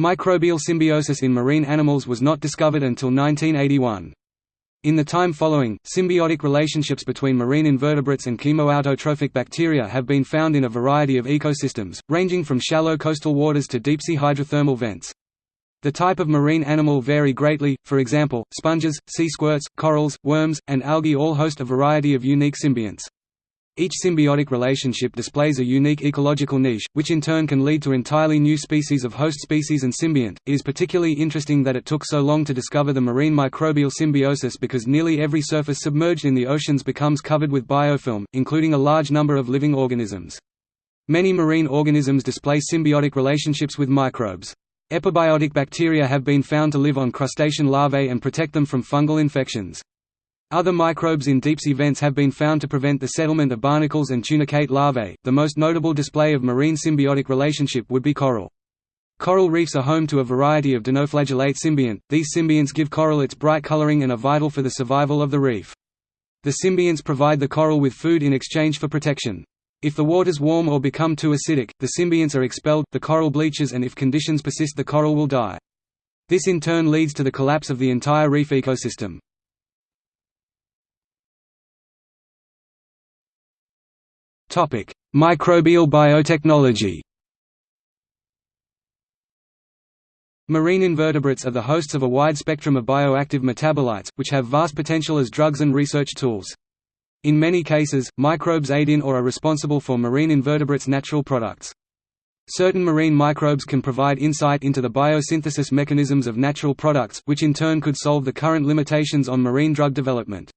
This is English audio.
Microbial symbiosis in marine animals was not discovered until 1981. In the time following, symbiotic relationships between marine invertebrates and chemoautotrophic bacteria have been found in a variety of ecosystems, ranging from shallow coastal waters to deep-sea hydrothermal vents. The type of marine animal vary greatly, for example, sponges, sea squirts, corals, worms, and algae all host a variety of unique symbionts. Each symbiotic relationship displays a unique ecological niche, which in turn can lead to entirely new species of host species and symbiont. It is particularly interesting that it took so long to discover the marine microbial symbiosis because nearly every surface submerged in the oceans becomes covered with biofilm, including a large number of living organisms. Many marine organisms display symbiotic relationships with microbes. Epibiotic bacteria have been found to live on crustacean larvae and protect them from fungal infections. Other microbes in deep-sea vents have been found to prevent the settlement of barnacles and tunicate larvae. The most notable display of marine symbiotic relationship would be coral. Coral reefs are home to a variety of dinoflagellate symbiont. These symbionts give coral its bright coloring and are vital for the survival of the reef. The symbionts provide the coral with food in exchange for protection. If the waters warm or become too acidic, the symbionts are expelled, the coral bleaches and if conditions persist the coral will die. This in turn leads to the collapse of the entire reef ecosystem. Microbial biotechnology Marine invertebrates are the hosts of a wide spectrum of bioactive metabolites, which have vast potential as drugs and research tools. In many cases, microbes aid in or are responsible for marine invertebrates' natural products. Certain marine microbes can provide insight into the biosynthesis mechanisms of natural products, which in turn could solve the current limitations on marine drug development.